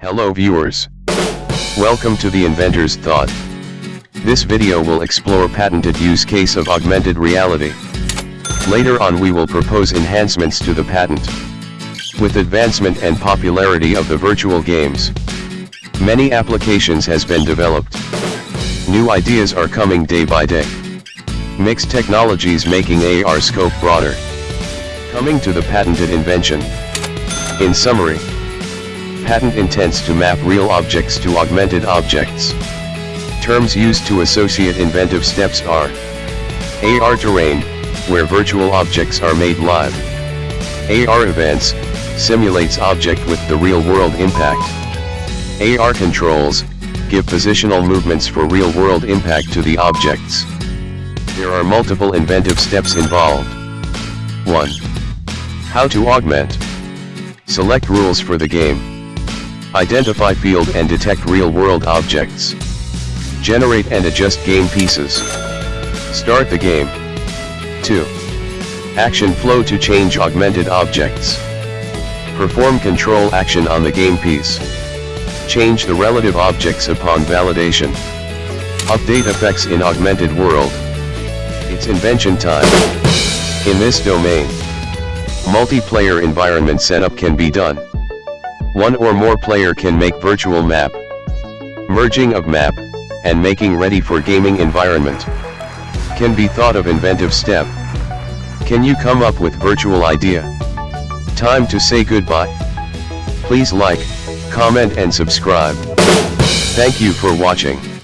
Hello viewers. Welcome to the Inventor's Thought. This video will explore patented use case of augmented reality. Later on we will propose enhancements to the patent. With advancement and popularity of the virtual games, many applications has been developed. New ideas are coming day by day. Mixed technologies making AR scope broader. Coming to the patented invention. In summary, patent intends to map real objects to augmented objects. Terms used to associate inventive steps are AR terrain, where virtual objects are made live. AR events, simulates object with the real-world impact. AR controls, give positional movements for real-world impact to the objects. There are multiple inventive steps involved. 1. How to augment. Select rules for the game. Identify field and detect real-world objects. Generate and adjust game pieces. Start the game. 2. Action flow to change augmented objects. Perform control action on the game piece. Change the relative objects upon validation. Update effects in augmented world. It's invention time. In this domain, multiplayer environment setup can be done. One or more player can make virtual map, merging of map, and making ready for gaming environment. Can be thought of inventive step. Can you come up with virtual idea? Time to say goodbye. Please like, comment and subscribe. Thank you for watching.